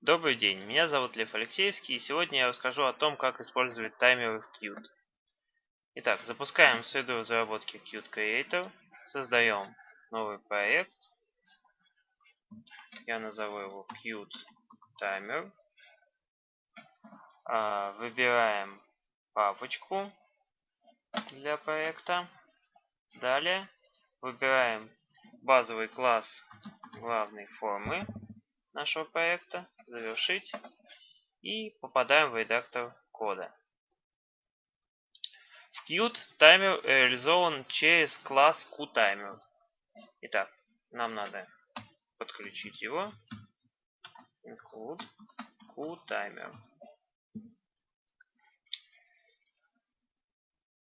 Добрый день, меня зовут Лев Алексеевский, и сегодня я расскажу о том, как использовать таймеры в Qt. Итак, запускаем среду разработки Qt Creator, создаем новый проект, я назову его Qt Timer, а, выбираем папочку для проекта, далее выбираем базовый класс главной формы, нашего проекта, завершить и попадаем в редактор кода. В Qt таймер реализован через класс QTimer. Итак, нам надо подключить его. Include QTimer.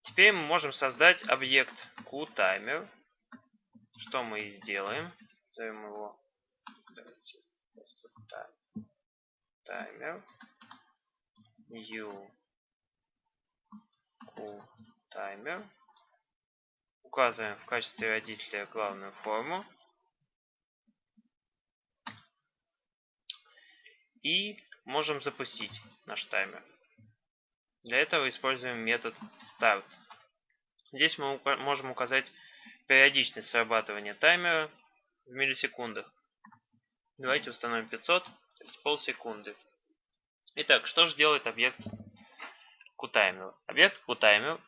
Теперь мы можем создать объект QTimer. Что мы и сделаем. Назовем его таймер. New cool таймер. Указываем в качестве родителя главную форму. И можем запустить наш таймер. Для этого используем метод start здесь мы можем указать периодичность срабатывания таймера в миллисекундах Давайте установим 500, то есть полсекунды. Итак, что же делает объект QTimer? Объект QTimer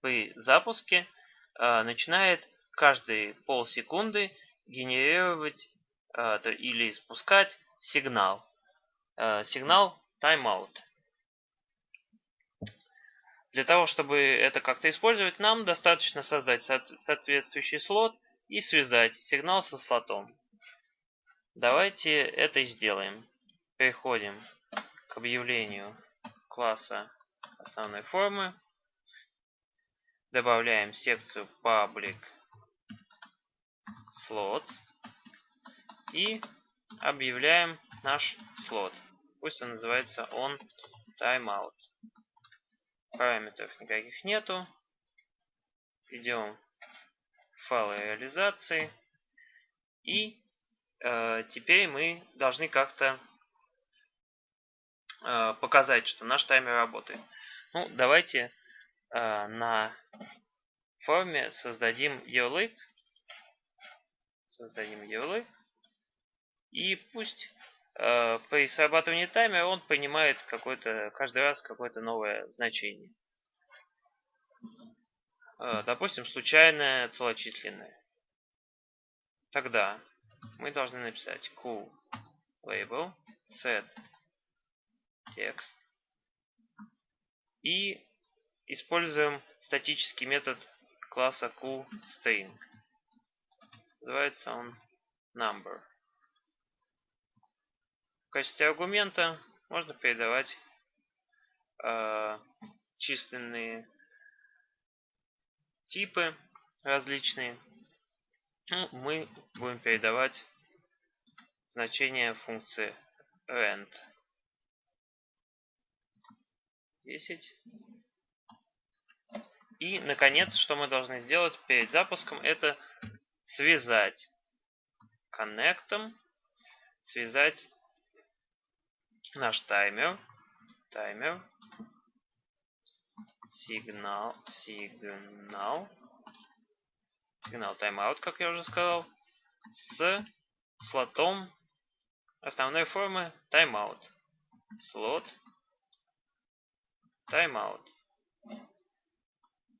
при запуске э, начинает каждые полсекунды генерировать э, или спускать сигнал. Э, сигнал timeout. Для того, чтобы это как-то использовать, нам достаточно создать соответствующий слот и связать сигнал со слотом. Давайте это и сделаем. Переходим к объявлению класса основной формы. Добавляем секцию public slots и объявляем наш слот. Пусть он называется on timeout. Параметров никаких нету. Идем в файлы реализации и теперь мы должны как-то э, показать, что наш таймер работает. Ну, давайте э, на форме создадим ярлык. Создадим ярлык. И пусть при срабатывании таймера он принимает каждый раз какое-то новое значение. Допустим, случайное целочисленное. Тогда мы должны написать q label set text и используем статический метод класса QString. Называется он number. В качестве аргумента можно передавать э, численные типы различные ну, мы будем передавать значение функции rent. 10. И, наконец, что мы должны сделать перед запуском, это связать коннектом, связать наш таймер, таймер, сигнал, сигнал, сигнал timeout, как я уже сказал, с слотом основной формы timeout. Слот timeout.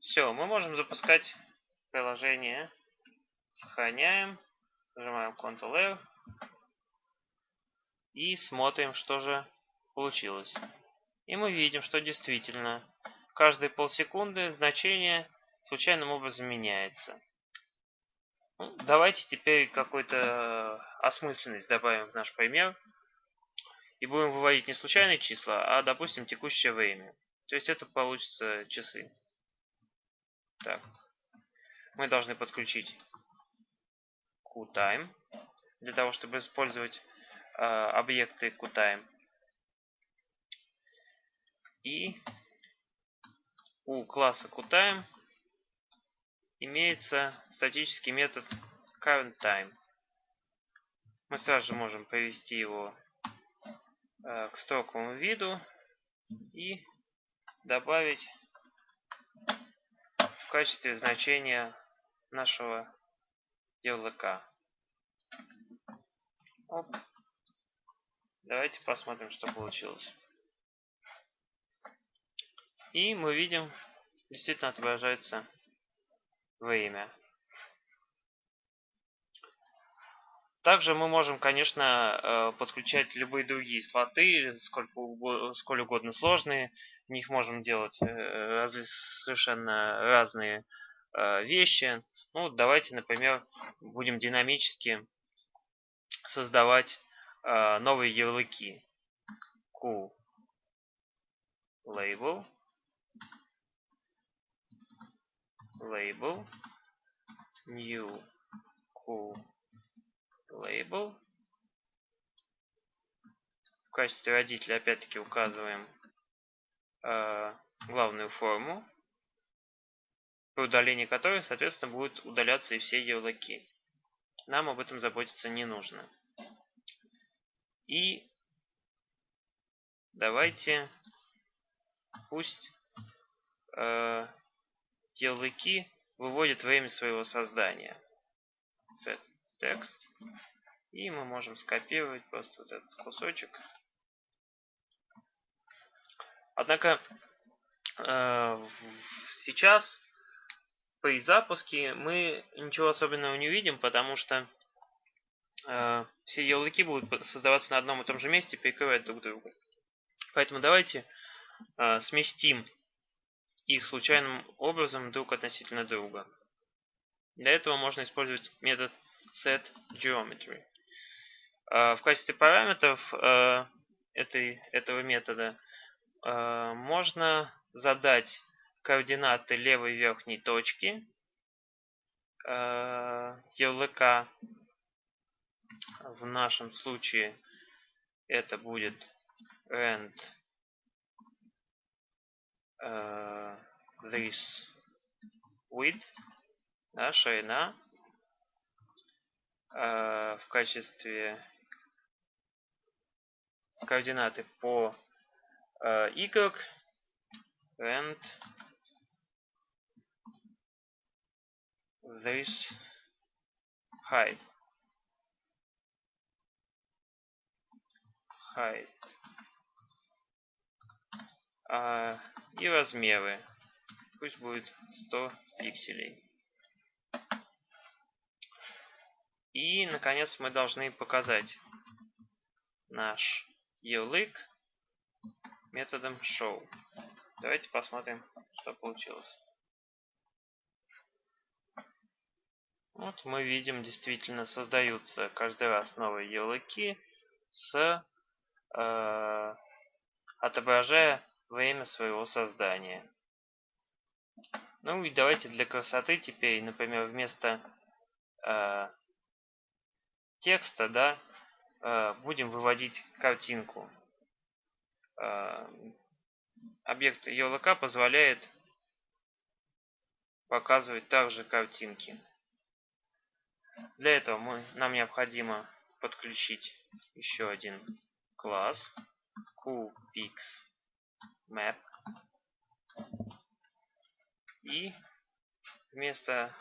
Все, мы можем запускать приложение. Сохраняем. Нажимаем Ctrl-R. И смотрим, что же получилось. И мы видим, что действительно каждые полсекунды значение случайным образом меняется. Ну, давайте теперь какую-то осмысленность добавим в наш пример. И будем выводить не случайные числа, а, допустим, текущее время. То есть это получится часы. Так. Мы должны подключить QTime для того, чтобы использовать э, объекты QTime. И у класса QTime имеется статический метод currentTime. Мы сразу же можем провести его э, к строковому виду и добавить в качестве значения нашего ярлыка. Оп. Давайте посмотрим, что получилось. И мы видим, действительно отображается время. Также мы можем, конечно, э, подключать любые другие слоты, сколько, сколь угодно сложные. В них можем делать э, совершенно разные э, вещи. Ну, давайте, например, будем динамически создавать новые ярлыки. Q label label new Q label. В качестве родителя опять-таки указываем э, главную форму, при удалении которой, соответственно, будут удаляться и все ярлыки. Нам об этом заботиться не нужно. И давайте пусть э, ярлыки выводят время своего создания. Set text. И мы можем скопировать просто вот этот кусочек. Однако э, сейчас при запуске мы ничего особенного не увидим, потому что э, все ярлыки будут создаваться на одном и том же месте, перекрывать друг друга. Поэтому давайте э, сместим их случайным образом друг относительно друга. Для этого можно использовать метод setGeometry. А, в качестве параметров а, этой, этого метода а, можно задать координаты левой верхней точки ярлыка. В нашем случае это будет rand this width, да, ширина Э, в качестве координаты по э, y and this height. Height. А, и размеры пусть будет 100 пикселей И, наконец, мы должны показать наш ярлык методом show. Давайте посмотрим, что получилось. Вот мы видим, действительно создаются каждый раз новые ярлыки с э, отображая время своего создания. Ну и давайте для красоты теперь, например, вместо э, текста, да, э, будем выводить картинку. Э, объект ELK позволяет показывать также картинки. Для этого мы, нам необходимо подключить еще один класс QPixMap и вместо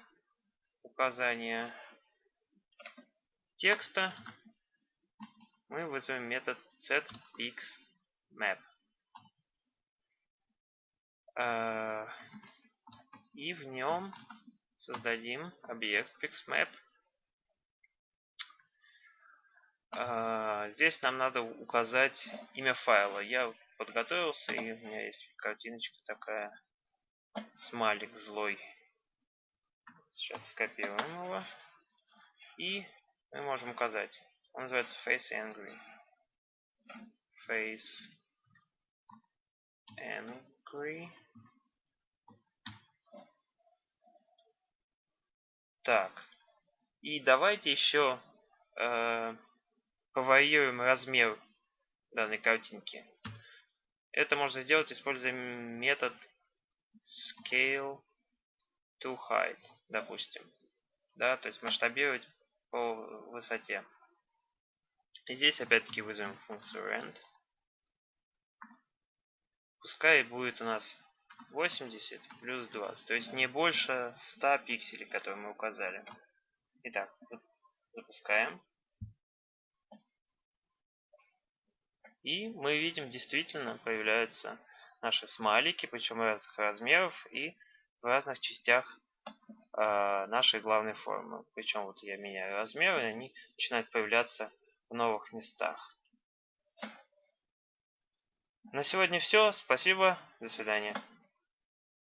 указания текста мы вызовем метод setxmap. А, и в нем создадим объект pixmap. А, здесь нам надо указать имя файла. Я подготовился, и у меня есть картиночка такая. Смайлик злой. Сейчас скопируем его. И мы можем указать. Он называется Face Angry. Face Angry. Так. И давайте еще э, поварьируем размер данной картинки. Это можно сделать, используя метод scale to height, допустим. Да, то есть масштабировать по высоте. И здесь опять-таки вызовем функцию rand пускай будет у нас 80 плюс 20, то есть не больше 100 пикселей, которые мы указали. Итак, запускаем. И мы видим, действительно появляются наши смайлики, причем разных размеров и в разных частях э, нашей главной формы. Причем вот я меняю размеры, и они начинают появляться в новых местах. На сегодня все. Спасибо. До свидания.